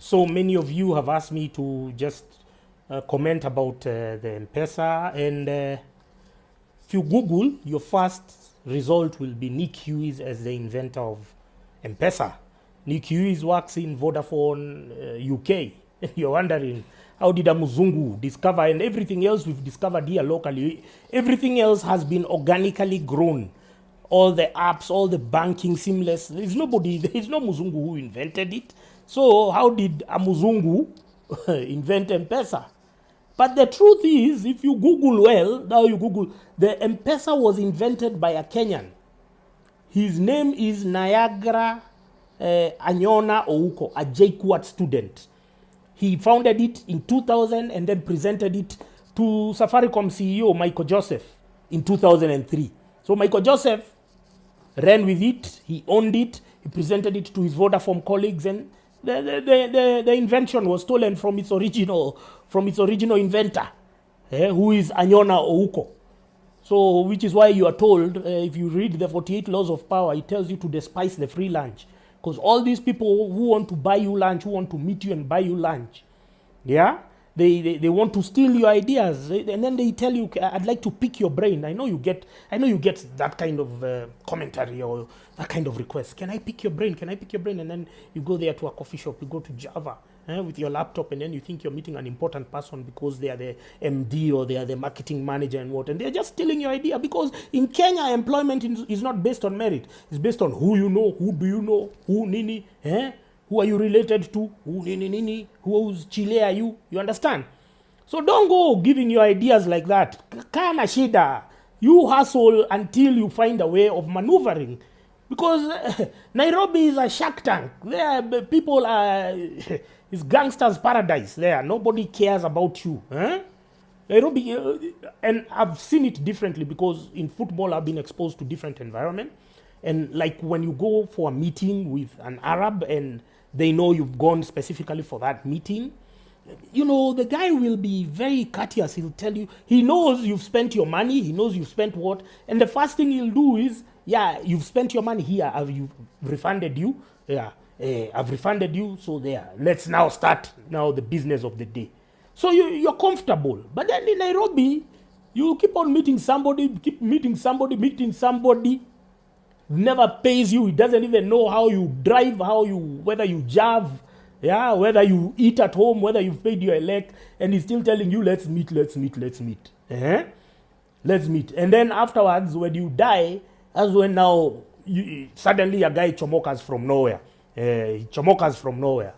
So many of you have asked me to just uh, comment about uh, the M-Pesa and uh, if you Google, your first result will be Nick Hughes as the inventor of M-Pesa. Nick Hughes works in Vodafone uh, UK. You're wondering, how did a Muzungu discover and everything else we've discovered here locally, everything else has been organically grown. All the apps, all the banking seamless. There's nobody, there's no Muzungu who invented it. So how did Amuzungu invent M-Pesa? But the truth is, if you Google well, now you Google, the M-Pesa was invented by a Kenyan. His name is Niagara uh, Anyona Ouko, a JKUAT student. He founded it in 2000 and then presented it to Safaricom CEO Michael Joseph in 2003. So Michael Joseph ran with it, he owned it, he presented it to his Vodafone colleagues, and the, the, the, the, invention was stolen from its original from its original inventor, eh, who is Anyona Ouko. So, which is why you are told, uh, if you read the 48 laws of power, it tells you to despise the free lunch. Because all these people who want to buy you lunch, who want to meet you and buy you lunch, yeah, they, they, they want to steal your ideas. And then they tell you, I'd like to pick your brain. I know you get, I know you get that kind of uh, commentary or that kind of request. Can I pick your brain? Can I pick your brain? And then you go there to a coffee shop, you go to Java eh, with your laptop, and then you think you're meeting an important person because they are the MD or they are the marketing manager and what. And they're just stealing your idea because in Kenya, employment is not based on merit. It's based on who you know, who do you know, who nini, eh? Who are you related to? Who nini nini? Whose Chile are you? You understand? So don't go giving your ideas like that. Kana shida. You hustle until you find a way of maneuvering. Because Nairobi is a shark tank. There, people are. It's gangsters' paradise there. Nobody cares about you. eh? Nairobi, uh, and I've seen it differently because in football I've been exposed to different environment. And like when you go for a meeting with an Arab and they know you've gone specifically for that meeting, you know, the guy will be very courteous. He'll tell you, he knows you've spent your money, he knows you've spent what, and the first thing he'll do is, yeah, you've spent your money here, I've you refunded you, yeah, eh, I've refunded you, so there, let's now start now the business of the day. So you, you're comfortable. But then in Nairobi, you keep on meeting somebody, keep meeting somebody, meeting somebody, never pays you. He doesn't even know how you drive, how you whether you drive, yeah, whether you eat at home, whether you've paid your elect, and he's still telling you, let's meet, let's meet, let's meet. Eh? Let's meet. And then afterwards, when you die, as when now you, suddenly a guy chomokas from nowhere. Uh, he chomokas from nowhere.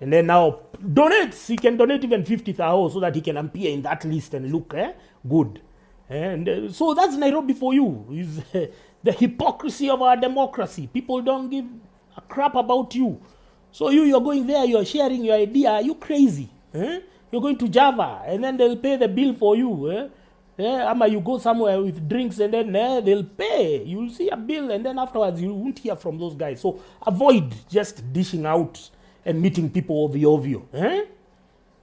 And then now donates. He can donate even 50,000 so that he can appear in that list and look eh, good. And uh, so that's Nairobi for you. Is uh, the hypocrisy of our democracy. People don't give a crap about you. So you, you're going there, you're sharing your idea. Are You crazy? Eh? You're going to Java, and then they'll pay the bill for you. Eh? Eh, ama you go somewhere with drinks and then eh, they'll pay. You'll see a bill, and then afterwards you won't hear from those guys. So avoid just dishing out and meeting people ovio. Eh?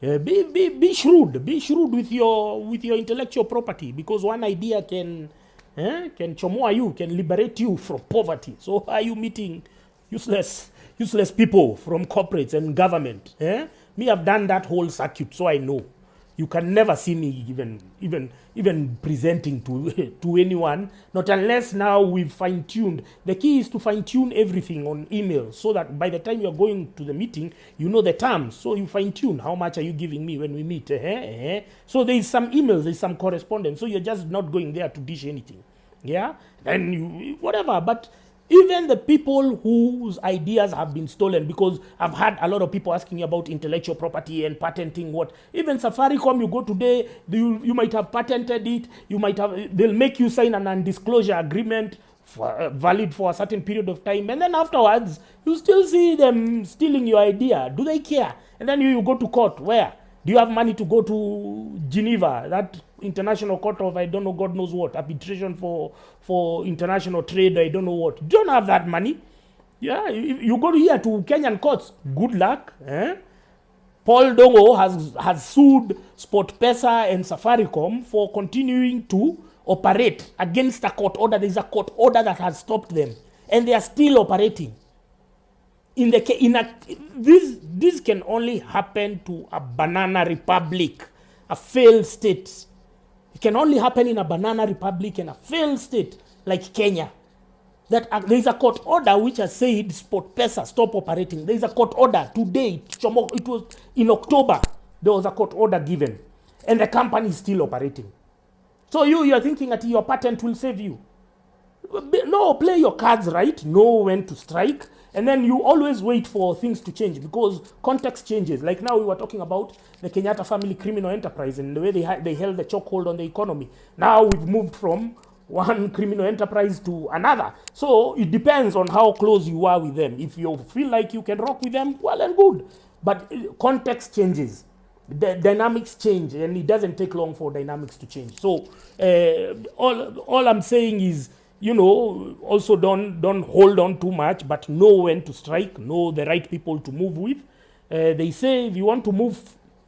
Yeah, be, be, be shrewd. Be shrewd with your with your intellectual property because one idea can eh, can chomoa you, can liberate you from poverty. So are you meeting useless useless people from corporates and government? Eh? Me, I've done that whole circuit, so I know. You can never see me even even even presenting to to anyone, not unless now we've fine tuned. The key is to fine tune everything on email so that by the time you're going to the meeting, you know the terms. So you fine tune how much are you giving me when we meet. Eh, eh. So there is some emails, there's some correspondence. So you're just not going there to dish anything. Yeah, and you whatever, but even the people whose ideas have been stolen because i've had a lot of people asking me about intellectual property and patenting what. Even safaricom you go today you, you might have patented it. You might have they'll make you sign an undisclosure agreement for, uh, valid for a certain period of time. And then afterwards you still see them stealing your idea. Do they care? And then you, you go to court. Where? Do you have money to go to Geneva, that international court of I don't know God knows what, arbitration for for international trade, I don't know what. You don't have that money. Yeah, you, you go here to Kenyan courts. Good luck. Eh? Paul Dongo has has sued SportPesa and Safaricom for continuing to operate against a court order. There is a court order that has stopped them, and they are still operating in the in a this this can only happen to a banana republic, a failed state. It can only happen in a banana republic and a failed state like Kenya. That uh, there is a court order which has said Sport Pesa stop operating. There is a court order today. It was in October. There was a court order given, and the company is still operating. So you you are thinking that your patent will save you. No, play your cards right. Know when to strike, and then you always wait for things to change because context changes. Like now, we were talking about the Kenyatta family criminal enterprise and the way they they held the chokehold on the economy. Now we've moved from one criminal enterprise to another. So it depends on how close you are with them. If you feel like you can rock with them, well and good. But uh, context changes the dynamics change and it doesn't take long for dynamics to change so uh, all all i'm saying is you know also don't don't hold on too much but know when to strike know the right people to move with. Uh, they say if you want to move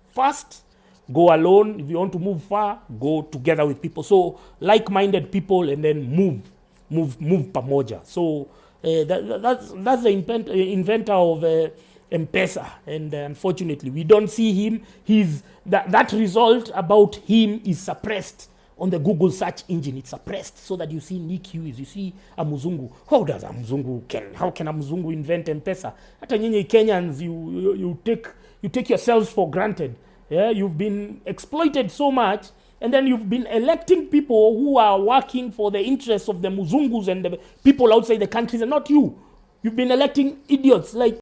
fast go alone. If you want to move far go together with people. So like-minded people and then move move move pamoja. So uh, that, that's that's the invent, uh, inventor of uh, M-Pesa, and uh, unfortunately, we don't see him. He's that that result about him is suppressed on the Google search engine. It's suppressed so that you see Nick Hughes, you see a muzungu How does a Mzungu can how can a muzungu invent M-Pesa? Hata nyinyi Kenyans, you, you you take you take yourselves for granted. Yeah, you've been exploited so much and then you've been electing people who are working for the interests of the Muzungus and the people outside the countries and not you. You've been electing idiots like